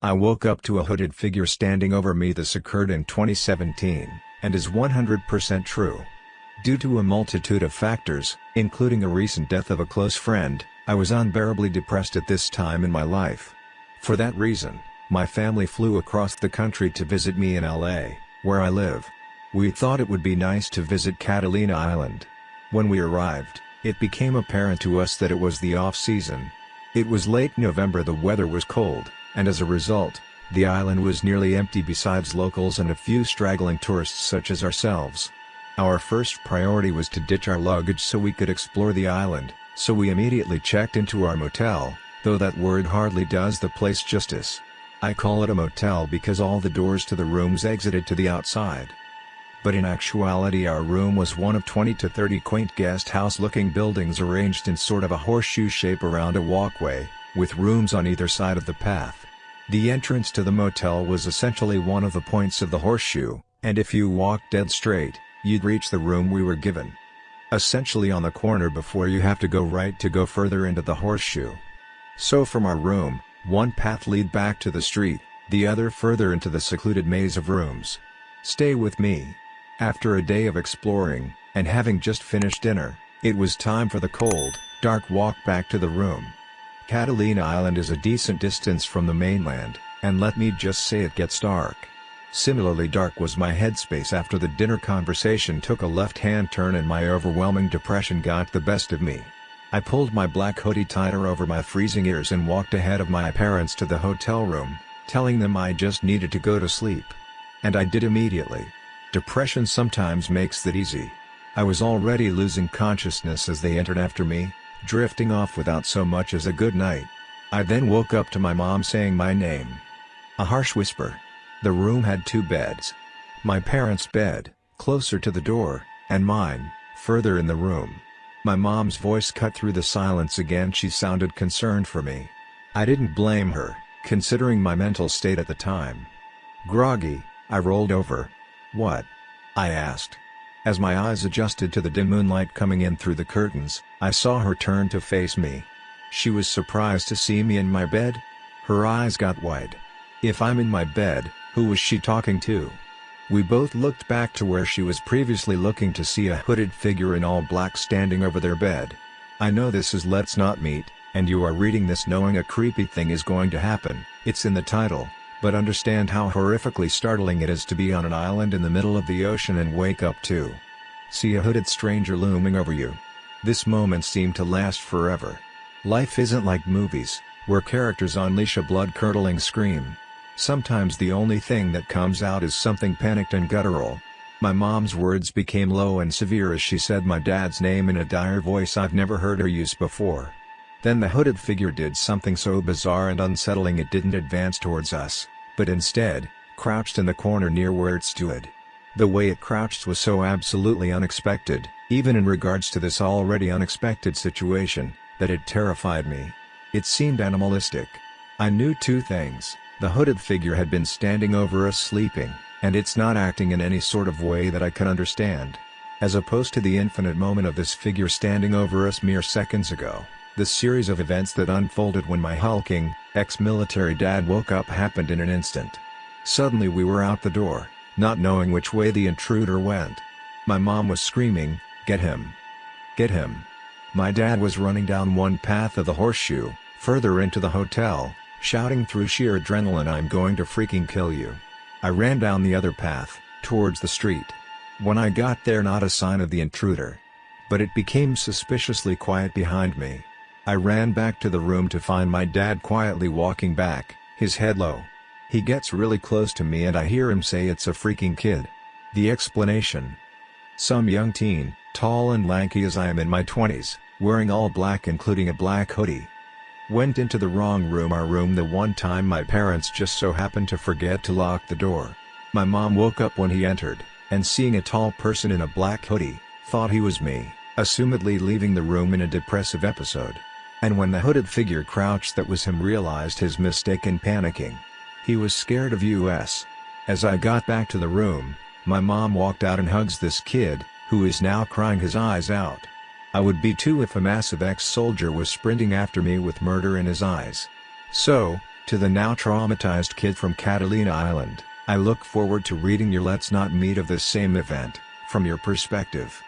I woke up to a hooded figure standing over me this occurred in 2017, and is 100% true. Due to a multitude of factors, including a recent death of a close friend, I was unbearably depressed at this time in my life. For that reason, my family flew across the country to visit me in LA, where I live. We thought it would be nice to visit Catalina Island. When we arrived, it became apparent to us that it was the off-season. It was late November the weather was cold, and as a result, the island was nearly empty besides locals and a few straggling tourists such as ourselves. Our first priority was to ditch our luggage so we could explore the island, so we immediately checked into our motel, though that word hardly does the place justice. I call it a motel because all the doors to the rooms exited to the outside but in actuality our room was one of 20 to 30 quaint guest house looking buildings arranged in sort of a horseshoe shape around a walkway, with rooms on either side of the path. The entrance to the motel was essentially one of the points of the horseshoe, and if you walked dead straight, you'd reach the room we were given. Essentially on the corner before you have to go right to go further into the horseshoe. So from our room, one path lead back to the street, the other further into the secluded maze of rooms. Stay with me. After a day of exploring, and having just finished dinner, it was time for the cold, dark walk back to the room. Catalina Island is a decent distance from the mainland, and let me just say it gets dark. Similarly dark was my headspace after the dinner conversation took a left-hand turn and my overwhelming depression got the best of me. I pulled my black hoodie tighter over my freezing ears and walked ahead of my parents to the hotel room, telling them I just needed to go to sleep. And I did immediately. Depression sometimes makes that easy. I was already losing consciousness as they entered after me, drifting off without so much as a good night. I then woke up to my mom saying my name. A harsh whisper. The room had two beds. My parents' bed, closer to the door, and mine, further in the room. My mom's voice cut through the silence again she sounded concerned for me. I didn't blame her, considering my mental state at the time. Groggy, I rolled over, what? I asked. As my eyes adjusted to the dim moonlight coming in through the curtains, I saw her turn to face me. She was surprised to see me in my bed. Her eyes got wide. If I'm in my bed, who was she talking to? We both looked back to where she was previously looking to see a hooded figure in all black standing over their bed. I know this is Let's Not Meet, and you are reading this knowing a creepy thing is going to happen, it's in the title but understand how horrifically startling it is to be on an island in the middle of the ocean and wake up to see a hooded stranger looming over you. This moment seemed to last forever. Life isn't like movies, where characters unleash a blood-curdling scream. Sometimes the only thing that comes out is something panicked and guttural. My mom's words became low and severe as she said my dad's name in a dire voice I've never heard her use before. Then the hooded figure did something so bizarre and unsettling it didn't advance towards us, but instead, crouched in the corner near where it stood. The way it crouched was so absolutely unexpected, even in regards to this already unexpected situation, that it terrified me. It seemed animalistic. I knew two things, the hooded figure had been standing over us sleeping, and it's not acting in any sort of way that I can understand. As opposed to the infinite moment of this figure standing over us mere seconds ago. The series of events that unfolded when my hulking, ex-military dad woke up happened in an instant. Suddenly we were out the door, not knowing which way the intruder went. My mom was screaming, get him! Get him! My dad was running down one path of the horseshoe, further into the hotel, shouting through sheer adrenaline I'm going to freaking kill you. I ran down the other path, towards the street. When I got there not a sign of the intruder. But it became suspiciously quiet behind me. I ran back to the room to find my dad quietly walking back, his head low. He gets really close to me and I hear him say it's a freaking kid. The explanation. Some young teen, tall and lanky as I am in my 20s, wearing all black including a black hoodie. Went into the wrong room our room the one time my parents just so happened to forget to lock the door. My mom woke up when he entered, and seeing a tall person in a black hoodie, thought he was me, assumedly leaving the room in a depressive episode. And when the hooded figure crouched that was him realized his mistake and panicking. He was scared of us. As I got back to the room, my mom walked out and hugs this kid, who is now crying his eyes out. I would be too if a massive ex-soldier was sprinting after me with murder in his eyes. So, To the now traumatized kid from Catalina Island, I look forward to reading your Let's Not Meet of this same event, from your perspective.